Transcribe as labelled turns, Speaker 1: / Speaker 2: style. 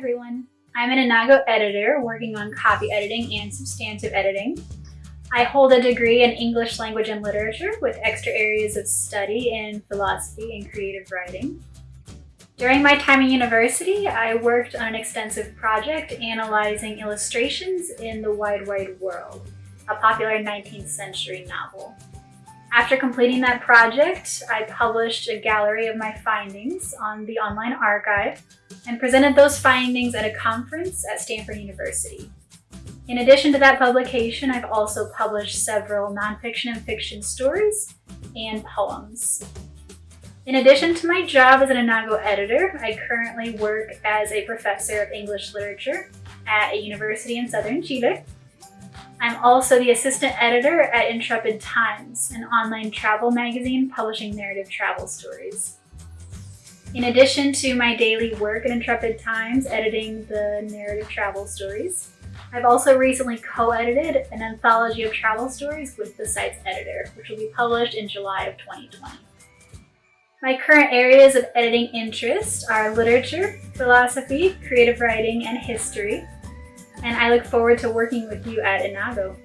Speaker 1: everyone. I'm an Enago editor working on copy editing and substantive editing. I hold a degree in English language and literature with extra areas of study in philosophy and creative writing. During my time in university, I worked on an extensive project analyzing illustrations in The Wide Wide World, a popular 19th century novel. After completing that project, I published a gallery of my findings on the online archive and presented those findings at a conference at Stanford University. In addition to that publication, I've also published several nonfiction and fiction stories and poems. In addition to my job as an Enago editor, I currently work as a professor of English literature at a university in southern Chile I'm also the assistant editor at Intrepid Times, an online travel magazine publishing narrative travel stories. In addition to my daily work at Intrepid Times editing the narrative travel stories, I've also recently co-edited an anthology of travel stories with the site's editor, which will be published in July of 2020. My current areas of editing interest are literature, philosophy, creative writing, and history, and I look forward to working with you at Enago.